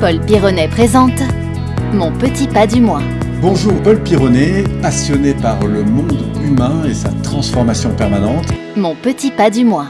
Paul Pironnet présente Mon petit pas du mois. Bonjour Paul Pironnet, passionné par le monde humain et sa transformation permanente. Mon petit pas du mois.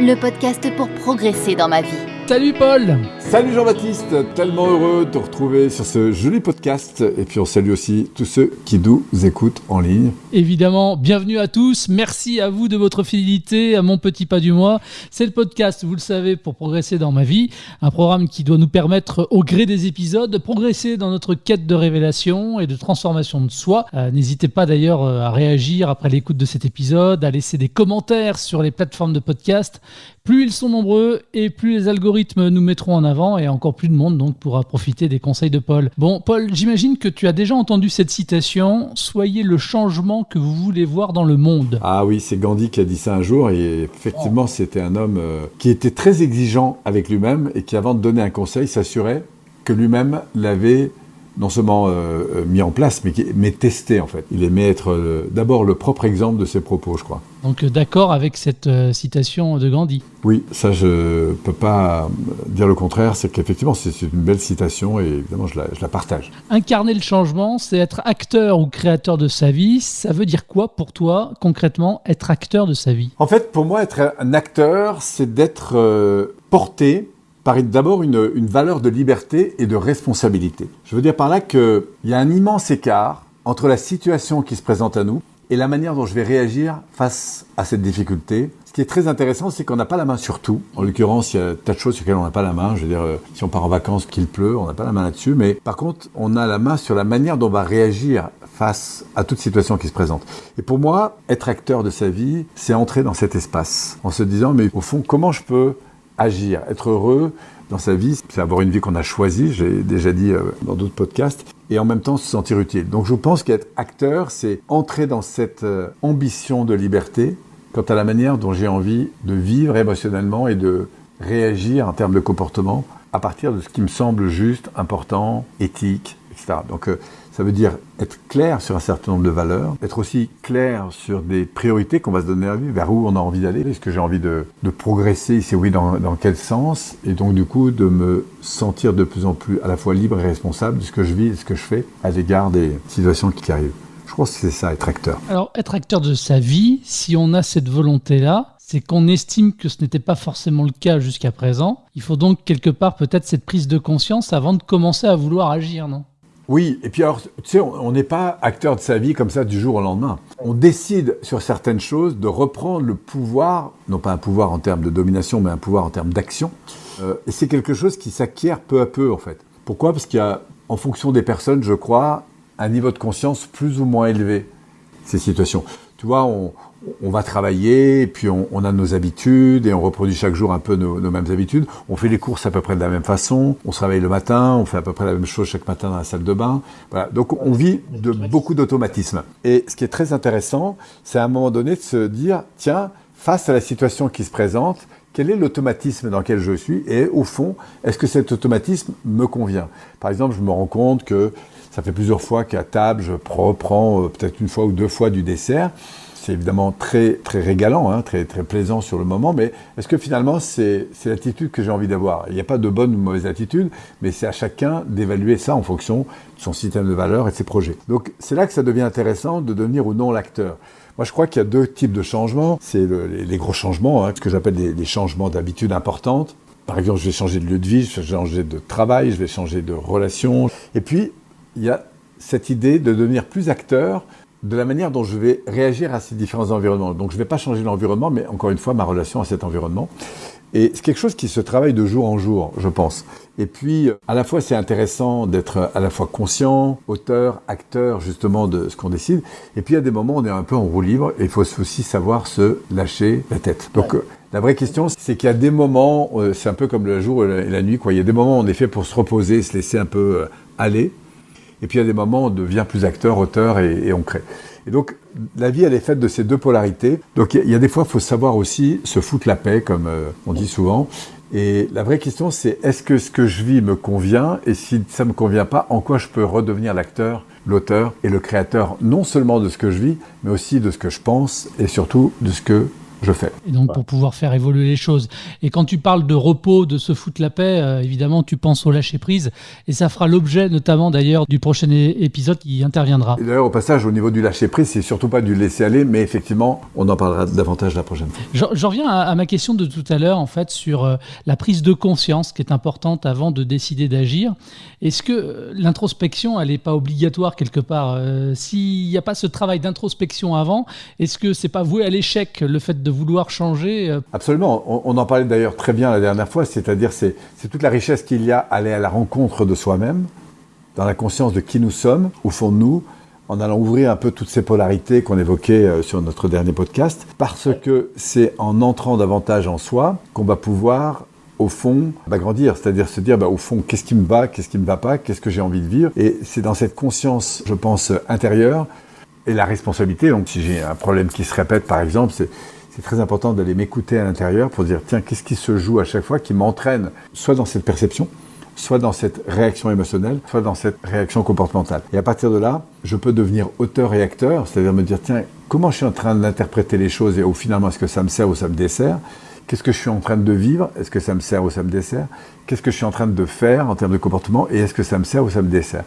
Le podcast pour progresser dans ma vie. Salut Paul Salut Jean-Baptiste, tellement heureux de te retrouver sur ce joli podcast. Et puis on salue aussi tous ceux qui nous écoutent en ligne. Évidemment, bienvenue à tous. Merci à vous de votre fidélité à mon petit pas du mois. C'est le podcast, vous le savez, pour progresser dans ma vie. Un programme qui doit nous permettre, au gré des épisodes, de progresser dans notre quête de révélation et de transformation de soi. Euh, N'hésitez pas d'ailleurs euh, à réagir après l'écoute de cet épisode, à laisser des commentaires sur les plateformes de podcast. Plus ils sont nombreux et plus les algorithmes nous mettront en avant et encore plus de monde donc pourra profiter des conseils de Paul. Bon, Paul, j'imagine que tu as déjà entendu cette citation Soyez le changement que vous voulez voir dans le monde. Ah oui, c'est Gandhi qui a dit ça un jour et effectivement, c'était un homme euh, qui était très exigeant avec lui-même et qui, avant de donner un conseil, s'assurait que lui-même l'avait non seulement euh, mis en place, mais, testé en fait. Il aimait être euh, d'abord le propre exemple de ses propos, je crois. Donc euh, d'accord avec cette euh, citation de Gandhi. Oui, ça je peux pas dire le contraire, c'est qu'effectivement c'est c'est une belle citation et évidemment je la, je la partage. Incarner le changement, c'est être acteur ou créateur de sa vie. Ça veut dire quoi pour toi concrètement être acteur de sa vie? En fait, pour moi, être un acteur, c'est d'être euh, porté par d'abord une, une valeur de liberté et de responsabilité. Je veux dire par là qu'il y a un immense écart entre la situation qui se présente à nous et la manière dont je vais réagir face à cette difficulté. Ce qui est très intéressant, c'est qu'on n'a pas la main sur tout. En l'occurrence, il y a tas de choses sur lesquelles on n'a pas la main. Je veux dire, euh, si on part en vacances, qu'il pleut, on n'a pas la main là-dessus. Mais par contre, on a la main sur la manière dont on va réagir face à toute situation qui se présente. Et pour moi, être acteur de sa vie, c'est entrer dans cet espace en se disant, mais au fond, comment je peux agir, être heureux dans sa vie, c'est avoir une vie qu'on a choisie, j'ai déjà dit euh, dans d'autres podcasts, et en même temps se sentir utile. Donc je pense qu'être acteur, c'est entrer dans cette euh, ambition de liberté quant à la manière dont j'ai envie de vivre émotionnellement et de réagir en termes de comportement à partir de ce qui me semble juste, important, éthique, etc. Donc euh, ça veut dire être clair sur un certain nombre de valeurs, être aussi clair sur des priorités qu'on va se donner à vie, vers où on a envie d'aller, est-ce que j'ai envie de, progresser, si oui, dans, dans quel sens, et donc du coup de me sentir de plus en plus à la fois libre et responsable de ce que je vis et de ce que je fais à l'égard des situations qui arrivent. Je pense que c'est ça, être acteur. Alors être acteur de sa vie, si on a cette volonté-là, c'est qu'on estime que ce n'était pas forcément le cas jusqu'à présent. Il faut donc quelque part peut-être cette prise de conscience avant de commencer à vouloir agir, non? Oui, et puis alors, tu sais, on n'est pas acteur de sa vie comme ça du jour au lendemain. On décide sur certaines choses de reprendre le pouvoir, non pas un pouvoir en termes de domination, mais un pouvoir en termes d'action. Euh, et c'est quelque chose qui s'acquiert peu à peu, en fait. Pourquoi? Parce qu'il y a, en fonction des personnes, je crois, un niveau de conscience plus ou moins élevé, ces situations. Tu vois, on, va travailler, et puis on, a nos habitudes, et on reproduit chaque jour un peu nos, nos mêmes habitudes. On fait les courses à peu près de la même façon, on se réveille le matin, on fait à peu près la même chose chaque matin dans la salle de bain. Voilà. Donc on vit de beaucoup d'automatismes. Et ce qui est très intéressant, c'est à un moment donné de se dire, tiens, face à la situation qui se présente, quel est l'automatisme dans lequel je suis et au fond, est-ce que cet automatisme me convient? Par exemple, je me rends compte que ça fait plusieurs fois qu'à table, je reprends euh, peut-être une fois ou deux fois du dessert. C'est évidemment très, très régalant, hein, très, très plaisant sur le moment, mais est-ce que finalement c'est l'attitude que j'ai envie d'avoir? Il n'y a pas de bonne ou mauvaise attitude, mais c'est à chacun d'évaluer ça en fonction de son système de valeurs et de ses projets. Donc c'est là que ça devient intéressant de devenir ou non l'acteur. Moi, je crois qu'il y a deux types de changements. C'est le- les, gros changements, hein, ce que j'appelle des changements d'habitude importantes. Par exemple, je vais changer de lieu de vie, je vais changer de travail, je vais changer de relation. Et puis, il y a cette idée de devenir plus acteur de la manière dont je vais réagir à ces différents environnements. Donc, je ne vais pas changer l'environnement, mais encore une fois, ma relation à cet environnement. Et c'est quelque chose qui se travaille de jour en jour, je pense. Et puis, à la fois, c'est intéressant d'être à la fois conscient, auteur, acteur, justement, de ce qu'on décide. Et puis, a des moments où on est un peu en roue libre et il faut aussi savoir se lâcher la tête. Donc, euh, la vraie question, c'est qu'il y a des moments, euh, c'est un peu comme le jour et la, nuit, quoi. Il y a des moments, en effet, pour se reposer, se laisser un peu euh, aller. Et puis il y a des moments où on devient plus acteur, auteur et, on crée. Et donc la vie, elle est faite de ces deux polarités. Donc il y a- des fois, il faut savoir aussi se foutre la paix, comme euh, on dit souvent. Et la vraie question, c'est est-ce que ce que je vis me convient? Et si ça me convient pas, en quoi je peux redevenir l'acteur, l'auteur et le créateur, non seulement de ce que je vis, mais aussi de ce que je pense et surtout de ce que je fais. Et donc pour pouvoir faire évoluer les choses. Et quand tu parles de repos, de se foutre la paix, euh, évidemment tu penses au lâcher prise. Et ça fera l'objet notamment d'ailleurs du prochain épisode qui interviendra. D'ailleurs au passage au niveau du lâcher prise, c'est surtout pas du laisser aller, mais effectivement on en parlera davantage la prochaine fois. J'en reviens à, ma question de tout à l'heure en fait sur euh, la prise de conscience qui est importante avant de décider d'agir. Est-ce que euh, l'introspection elle n'est pas obligatoire quelque part? S'il n'y a pas ce travail d'introspection avant, est-ce que c'est pas voué à l'échec le fait de vouloir changer euh. Absolument. On, en parlait d'ailleurs très bien la dernière fois, c'est-à-dire c'est, toute la richesse qu'il y a à aller à la rencontre de soi-même, dans la conscience de qui nous sommes, au fond de nous, en allant ouvrir un peu toutes ces polarités qu'on évoquait euh, sur notre dernier podcast, parce que c'est en entrant davantage en soi qu'on va pouvoir au fond, bah, grandir, c'est-à-dire se dire, bah, au fond, qu'est-ce qui me va, qu'est-ce qui ne me va pas, qu'est-ce que j'ai envie de vivre. Et c'est dans cette conscience, je pense, intérieure, et la responsabilité. Donc, si j'ai un problème qui se répète, par exemple, c'est c'est très important d'aller m'écouter à l'intérieur pour dire, tiens, qu'est-ce qui se joue à chaque fois qui m'entraîne soit dans cette perception, soit dans cette réaction émotionnelle, soit dans cette réaction comportementale. Et à partir de là, je peux devenir auteur et acteur, c'est-à-dire me dire, tiens, comment je suis en train d'interpréter les choses et au finalement, est-ce que ça me sert ou ça me dessert? Qu'est-ce que je suis en train de vivre? Est-ce que ça me sert ou ça me dessert? Qu'est-ce que je suis en train de faire en termes de comportement Et est-ce que ça me sert ou ça me dessert?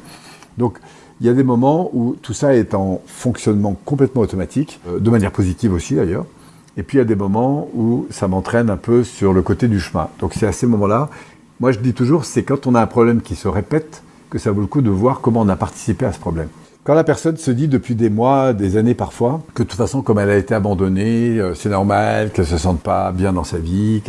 Donc, il y a des moments où tout ça est en fonctionnement complètement automatique, euh, de manière positive aussi d'ailleurs. Et puis il y a des moments où ça m'entraîne un peu sur le côté du chemin. Donc c'est à ces moments-là, moi je dis toujours, c'est quand on a un problème qui se répète que ça vaut le coup de voir comment on a participé à ce problème. Quand la personne se dit depuis des mois, des années parfois, que de toute façon, comme elle a été abandonnée, euh, c'est normal qu'elle se sente pas bien dans sa vie.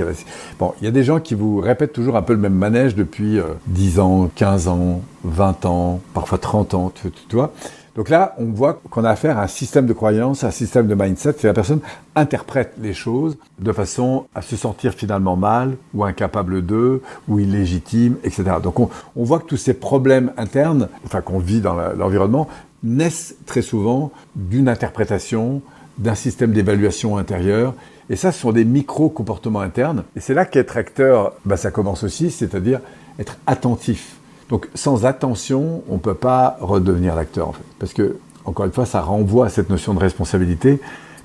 Bon, il y a des gens qui vous répètent toujours un peu le même manège depuis 10 euh, ans, 15 ans, 20 ans, parfois 30 ans, tu vois. Donc là, on voit qu'on a affaire à un système de croyance, un système de mindset, que la personne interprète les choses de façon à se sentir finalement mal, ou incapable d'eux, ou illégitime, etc. Donc on, voit que tous ces problèmes internes, enfin qu'on vit dans l'environnement, naissent très souvent d'une interprétation, d'un système d'évaluation intérieur. Et ça, ce sont des micro-comportements internes. Et c'est là qu'être acteur, bah, ça commence aussi, c'est-à-dire être attentif donc sans attention, on ne peut pas redevenir l'acteur en fait. Parce que, encore une fois, ça renvoie à cette notion de responsabilité.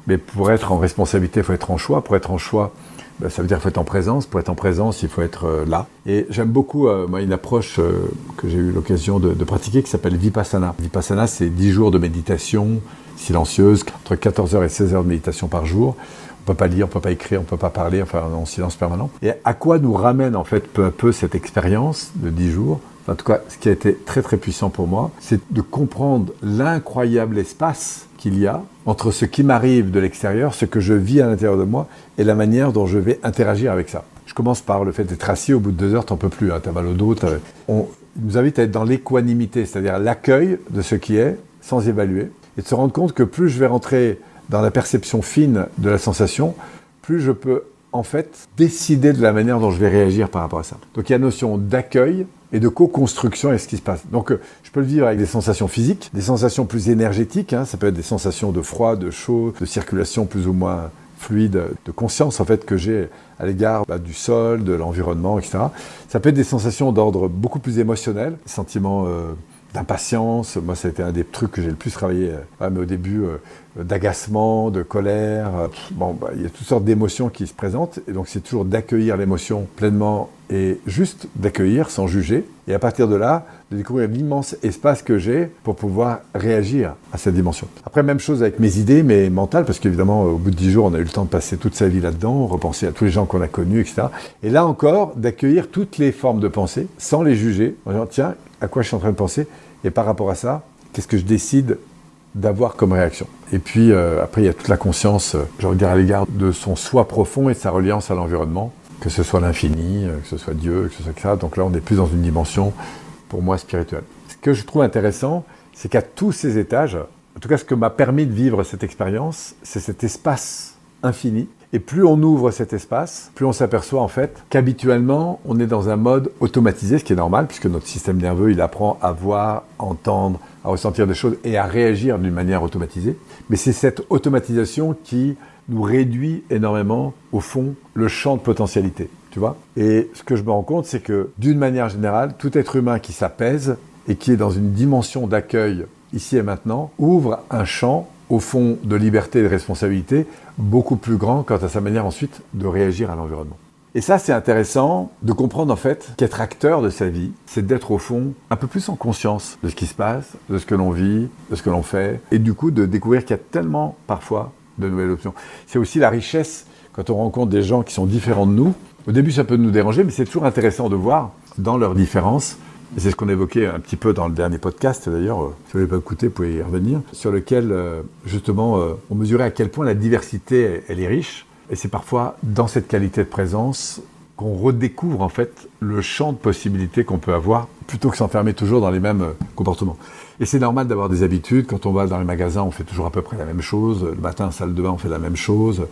Mais pour être en responsabilité, il faut être en choix. Pour être en choix, ben, ça veut dire qu'il faut être en présence. Pour être en présence, il faut être euh, là. Et j'aime beaucoup euh, une approche euh, que j'ai eu l'occasion de, de, pratiquer qui s'appelle Vipassana. Vipassana, c'est 10 jours de méditation silencieuse, entre 14 heures et 16 heures de méditation par jour. On peut pas lire, on peut pas écrire, on peut pas parler, enfin en silence permanent. Et à quoi nous ramène en fait peu à peu cette expérience de 10 jours? En tout cas, ce qui a été très très puissant pour moi, c'est de comprendre l'incroyable espace qu'il y a entre ce qui m'arrive de l'extérieur, ce que je vis à l'intérieur de moi, et la manière dont je vais interagir avec ça. Je commence par le fait d'être assis, au bout de deux heures, t'en peux plus, hein, t'as mal au dos. On nous invite à être dans l'équanimité, c'est-à-dire l'accueil de ce qui est, sans évaluer, et de se rendre compte que plus je vais rentrer dans la perception fine de la sensation, plus je peux en fait décider de la manière dont je vais réagir par rapport à ça. Donc il y a notion d'accueil, et de co-construction avec ce qui se passe. Donc euh, je peux le vivre avec des sensations physiques, des sensations plus énergétiques, hein. ça peut être des sensations de froid, de chaud, de circulation plus ou moins fluide, de conscience en fait que j'ai à l'égard bah, du sol, de l'environnement, etc. Ça peut être des sensations d'ordre beaucoup plus émotionnel, sentiments euh, d'impatience. Moi, ça a été un des trucs que j'ai le plus travaillé, euh, mais au début, d'agacement, de colère. bon, bah, il y a toutes sortes d'émotions qui se présentent, et donc c'est toujours d'accueillir l'émotion pleinement et juste d'accueillir sans juger, et à partir de là, de découvrir l'immense espace que j'ai pour pouvoir réagir à cette dimension. Après, même chose avec mes idées, mes mentales, parce qu'évidemment, au bout de dix jours, on a eu le temps de passer toute sa vie là-dedans, repenser à tous les gens qu'on a connus, etc. Et là encore, d'accueillir toutes les formes de pensée, sans les juger, en disant, tiens, à quoi je suis en train de penser, et par rapport à ça, qu'est-ce que je décide d'avoir comme réaction? Et puis euh, après, il y a toute la conscience, euh, je regarde à l'égard de son soi profond et de sa reliance à l'environnement que ce soit l'infini, euh, que ce soit Dieu, que ce soit ça. Donc là, on est plus dans une dimension, pour moi, spirituelle. Ce que je trouve intéressant, c'est qu'à tous ces étages, en tout cas, ce que m'a permis de vivre cette expérience, c'est cet espace infini. Et plus on ouvre cet espace, plus on s'aperçoit en fait qu'habituellement, on est dans un mode automatisé, ce qui est normal, puisque notre système nerveux, il apprend à voir, entendre, à ressentir des choses et à réagir d'une manière automatisée. Mais c'est cette automatisation qui nous réduit énormément, au fond, le champ de potentialité. Tu vois Et ce que je me rends compte, c'est que d'une manière générale, tout être humain qui s'apaise et qui est dans une dimension d'accueil ici et maintenant ouvre un champ au fond de liberté et de responsabilité beaucoup plus grand quant à sa manière ensuite de réagir à l'environnement. Et ça, c'est intéressant de comprendre en fait qu'être acteur de sa vie, c'est d'être au fond un peu plus en conscience de ce qui se passe, de ce que l'on vit, de ce que l'on fait, et du coup de découvrir qu'il y a tellement parfois de nouvelles options. C'est aussi la richesse quand on rencontre des gens qui sont différents de nous. Au début, ça peut nous déranger, mais c'est toujours intéressant de voir dans leurs différences c'est ce qu'on évoquait un petit peu dans le dernier podcast, d'ailleurs, euh, si vous n'avez pas écouté, vous pouvez y revenir, sur lequel, euh, justement, euh, on mesurait à quel point la diversité, elle est riche. Et c'est parfois dans cette qualité de présence qu'on redécouvre, en fait, le champ de possibilités qu'on peut avoir, plutôt que s'enfermer toujours dans les mêmes comportements. Et c'est normal d'avoir des habitudes. Quand on va dans les magasins, on fait toujours à peu près la même chose. Le matin, salle de bain, on fait la même chose.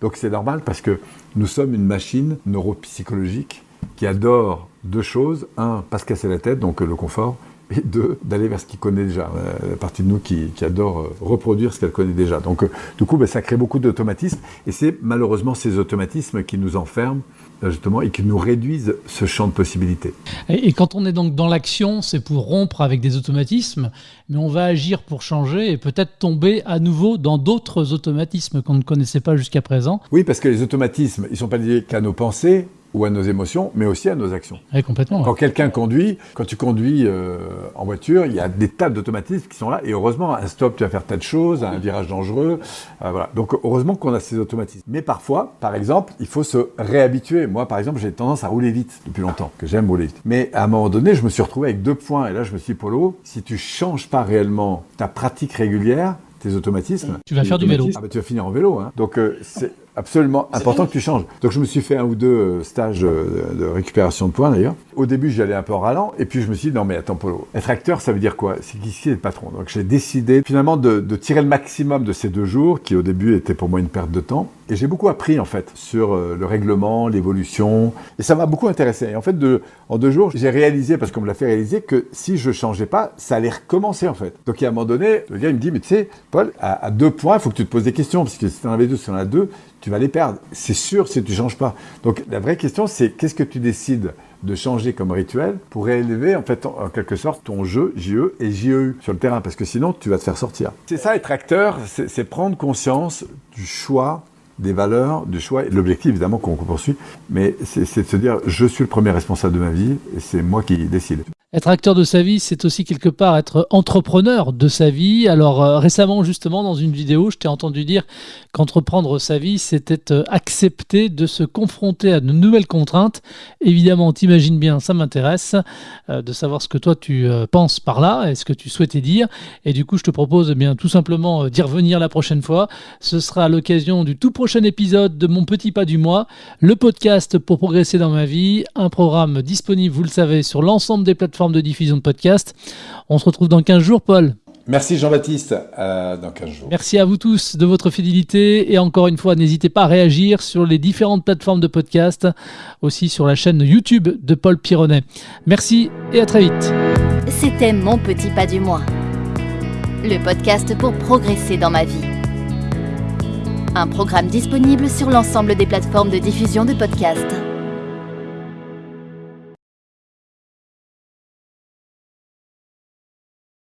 Donc c'est normal parce que nous sommes une machine neuropsychologique qui adore deux choses. Un, pas se casser la tête, donc le confort. Et deux, d'aller vers ce qu'il connaît déjà. Euh, la partie de nous qui, adore euh, reproduire ce qu'elle connaît déjà. Donc, euh, du coup, ben, ça crée beaucoup d'automatismes. Et c'est malheureusement ces automatismes qui nous enferment justement, et qui nous réduisent ce champ de possibilités. Et, quand on est donc dans l'action, c'est pour rompre avec des automatismes, mais on va agir pour changer et peut-être tomber à nouveau dans d'autres automatismes qu'on ne connaissait pas jusqu'à présent. Oui, parce que les automatismes, ils ne sont pas liés qu'à nos pensées, ou à nos émotions, mais aussi à nos actions. Oui, complètement. Quand quelqu'un conduit, quand tu conduis euh, en voiture, il y a des tas d'automatismes qui sont là. Et heureusement, un stop, tu vas faire tas de choses, un virage dangereux. Euh, voilà. Donc heureusement qu'on a ces automatismes. Mais parfois, par exemple, il faut se réhabituer. Moi, par exemple, j'ai tendance à rouler vite depuis longtemps, que j'aime rouler vite. Mais à un moment donné, je me suis retrouvé avec deux points. Et là, je me suis dit, Polo, si tu changes pas réellement ta pratique régulière, tes automatismes. Tu vas faire du vélo. Ah bah, tu vas finir en vélo. Hein. Donc euh, c'est absolument important que tu changes. Donc je me suis fait un ou deux euh, stages euh, de récupération de points d'ailleurs. Au début j'y allais un peu en ralent et puis je me suis dit non mais attends Polo, être acteur ça veut dire quoi? C'est qu'ici est le patron. Donc j'ai décidé finalement de, de, tirer le maximum de ces deux jours qui au début étaient pour moi une perte de temps. Et j'ai beaucoup appris en fait sur euh, le règlement, l'évolution et ça m'a beaucoup intéressé. Et en fait en deux jours j'ai réalisé parce qu'on me l'a fait réaliser que si je changeais pas ça allait recommencer en fait. Donc à un moment donné le gars me dit mais tu sais Paul à, deux points il faut que tu te poses des questions parce que si tu en avais deux, si tu en as deux tu vas les perdre. C'est sûr si tu changes pas. Donc la vraie question, c'est qu'est-ce que tu décides de changer comme rituel pour réélever en fait en, quelque sorte ton jeu JE et JEU sur le terrain? Parce que sinon tu vas te faire sortir. C'est ça être acteur, c'est prendre conscience du choix des valeurs, du choix l'objectif évidemment qu'on poursuit, mais c'est de se dire je suis le premier responsable de ma vie et c'est moi qui décide. Être acteur de sa vie, c'est aussi quelque part être entrepreneur de sa vie. Alors euh, récemment, justement, dans une vidéo, je t'ai entendu dire qu'entreprendre sa vie, c'était euh, accepter de se confronter à de nouvelles contraintes. Évidemment, t'imagines bien, ça m'intéresse euh, de savoir ce que toi tu penses par là et ce que tu souhaitais dire. Et du coup, je te propose eh bien tout simplement d'y revenir la prochaine fois. Ce sera l'occasion du tout prochain épisode de Mon Petit Pas du Mois, le podcast pour progresser dans ma vie, un programme disponible, vous le savez, sur l'ensemble des plateformes de diffusion de podcast. On se retrouve dans 15 jours, Paul. Merci Jean-Baptiste, dans 15 jours. Merci à vous tous de votre fidélité et encore une fois, n'hésitez pas à réagir sur les différentes plateformes de podcast, aussi sur la chaîne YouTube de Paul Pironnet. Merci et à très vite. C'était Mon Petit Pas du Mois, le podcast pour progresser dans ma vie. Un programme disponible sur l'ensemble des plateformes de diffusion de podcasts.